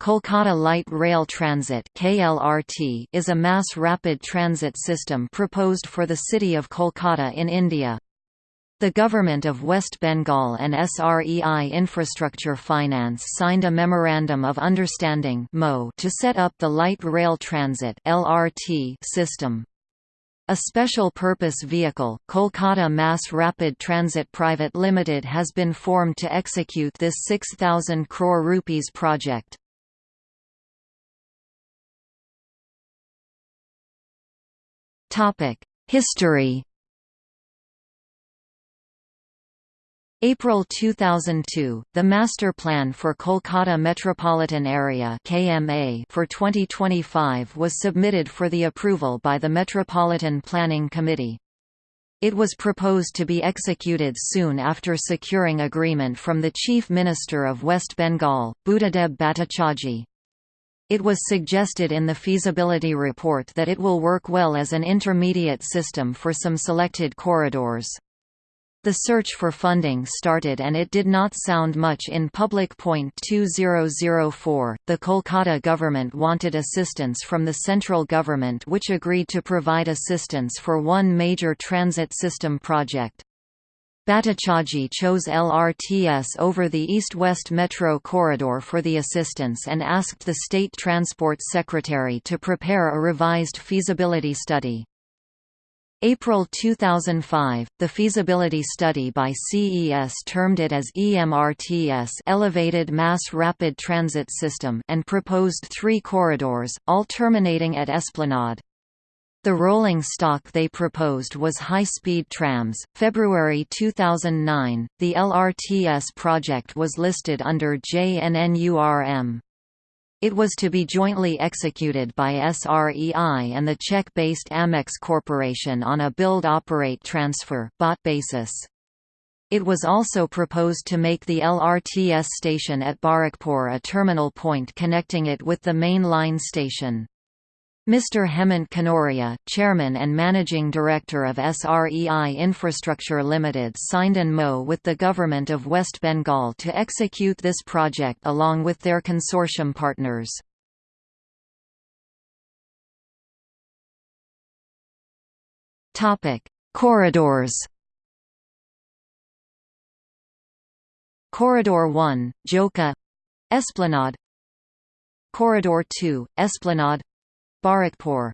Kolkata Light Rail Transit (KLRT) is a mass rapid transit system proposed for the city of Kolkata in India. The Government of West Bengal and SREI Infrastructure Finance signed a Memorandum of Understanding to set up the Light Rail Transit system. A special purpose vehicle, Kolkata Mass Rapid Transit Private Limited has been formed to execute this 6,000 crore rupees project. History April 2002, the Master Plan for Kolkata Metropolitan Area (KMA) for 2025 was submitted for the approval by the Metropolitan Planning Committee. It was proposed to be executed soon after securing agreement from the Chief Minister of West Bengal, Buddhadeb Bhattacharjee. It was suggested in the feasibility report that it will work well as an intermediate system for some selected corridors. The search for funding started and it did not sound much in public. 2004, the Kolkata government wanted assistance from the central government which agreed to provide assistance for one major transit system project. Bhattacharjee chose LRTS over the East-West Metro corridor for the assistance and asked the State Transport Secretary to prepare a revised feasibility study. April 2005, the feasibility study by CES termed it as EMRTS Elevated Mass Rapid Transit System and proposed three corridors, all terminating at Esplanade. The rolling stock they proposed was high-speed trams. February 2009, the LRTS project was listed under JNNURM. It was to be jointly executed by SREI and the Czech-based Amex Corporation on a build-operate-transfer basis. It was also proposed to make the LRTS station at Barrackpore a terminal point connecting it with the main line station. Mr. Hemant Kanoria, Chairman and Managing Director of SREI Infrastructure Limited signed an MO with the Government of West Bengal to execute this project along with their consortium partners. Corridors Corridor 1, Joka Esplanade Corridor 2, Esplanade Barrackpore